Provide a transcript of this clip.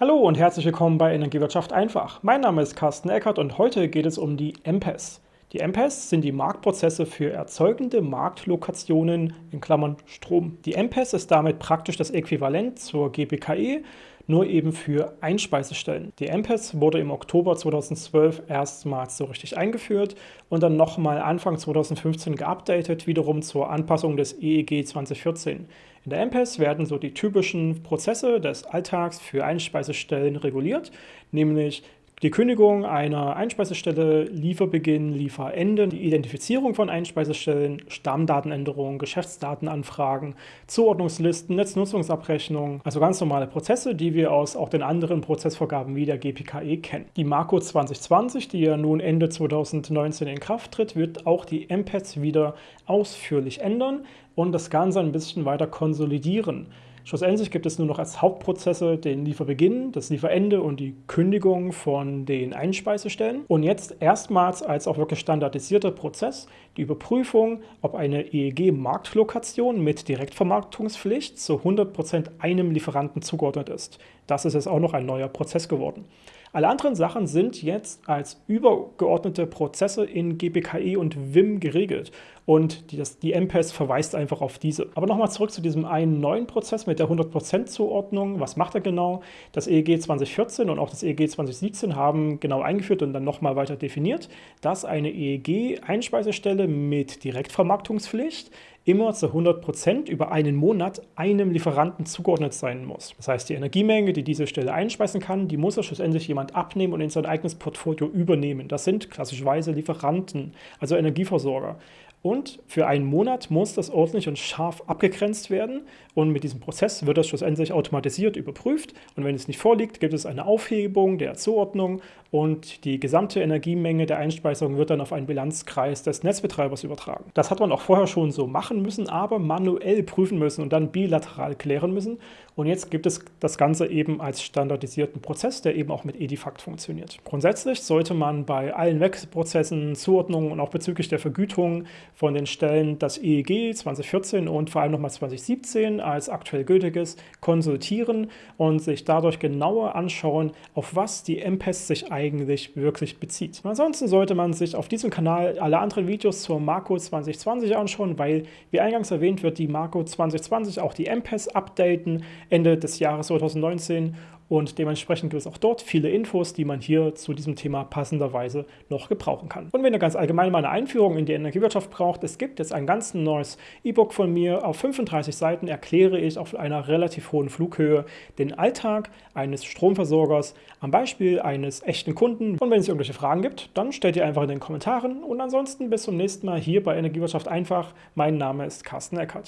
Hallo und herzlich willkommen bei Energiewirtschaft einfach. Mein Name ist Carsten Eckert und heute geht es um die MPES. Die MPES sind die Marktprozesse für erzeugende Marktlokationen in Klammern Strom. Die MPES ist damit praktisch das Äquivalent zur GBKE, nur eben für Einspeisestellen. Die MPES wurde im Oktober 2012 erstmals so richtig eingeführt und dann nochmal Anfang 2015 geupdatet, wiederum zur Anpassung des EEG 2014. In der MPES werden so die typischen Prozesse des Alltags für Einspeisestellen reguliert, nämlich die Kündigung einer Einspeisestelle, Lieferbeginn, Lieferende, die Identifizierung von Einspeisestellen, Stammdatenänderungen, Geschäftsdatenanfragen, Zuordnungslisten, Netznutzungsabrechnung, also ganz normale Prozesse, die wir aus auch den anderen Prozessvorgaben wie der GPKE kennen. Die Marco 2020, die ja nun Ende 2019 in Kraft tritt, wird auch die MPETs wieder ausführlich ändern und das Ganze ein bisschen weiter konsolidieren. Schlussendlich gibt es nur noch als Hauptprozesse den Lieferbeginn, das Lieferende und die Kündigung von den Einspeisestellen. Und jetzt erstmals als auch wirklich standardisierter Prozess die Überprüfung, ob eine EEG-Marktlokation mit Direktvermarktungspflicht zu 100% einem Lieferanten zugeordnet ist. Das ist jetzt auch noch ein neuer Prozess geworden. Alle anderen Sachen sind jetzt als übergeordnete Prozesse in GBKE und WIM geregelt und die, das, die MPES verweist einfach auf diese. Aber nochmal zurück zu diesem einen neuen Prozess mit der 100% Zuordnung. Was macht er genau? Das EEG 2014 und auch das EEG 2017 haben genau eingeführt und dann nochmal weiter definiert, dass eine EEG-Einspeisestelle mit Direktvermarktungspflicht immer zu 100% über einen Monat einem Lieferanten zugeordnet sein muss. Das heißt, die Energiemenge, die diese Stelle einspeisen kann, die muss er schlussendlich jemand abnehmen und in sein eigenes Portfolio übernehmen. Das sind klassischerweise Lieferanten, also Energieversorger. Und für einen Monat muss das ordentlich und scharf abgegrenzt werden. Und mit diesem Prozess wird das schlussendlich automatisiert überprüft. Und wenn es nicht vorliegt, gibt es eine Aufhebung der Zuordnung und die gesamte Energiemenge der Einspeisung wird dann auf einen Bilanzkreis des Netzbetreibers übertragen. Das hat man auch vorher schon so machen müssen, aber manuell prüfen müssen und dann bilateral klären müssen. Und jetzt gibt es das Ganze eben als standardisierten Prozess, der eben auch mit Edifact funktioniert. Grundsätzlich sollte man bei allen Wechselprozessen, Zuordnungen und auch bezüglich der Vergütung von den Stellen das EEG 2014 und vor allem nochmal 2017 als aktuell gültiges konsultieren und sich dadurch genauer anschauen, auf was die MPES sich eigentlich wirklich bezieht. Ansonsten sollte man sich auf diesem Kanal alle anderen Videos zur Marco 2020 anschauen, weil, wie eingangs erwähnt, wird die Marco 2020 auch die MPES updaten Ende des Jahres 2019 und dementsprechend gibt es auch dort viele Infos, die man hier zu diesem Thema passenderweise noch gebrauchen kann. Und wenn ihr ganz allgemein mal eine Einführung in die Energiewirtschaft braucht, es gibt jetzt ein ganz neues E-Book von mir. Auf 35 Seiten erkläre ich auf einer relativ hohen Flughöhe den Alltag eines Stromversorgers am Beispiel eines echten Kunden. Und wenn es irgendwelche Fragen gibt, dann stellt ihr einfach in den Kommentaren. Und ansonsten bis zum nächsten Mal hier bei Energiewirtschaft einfach. Mein Name ist Carsten Eckert.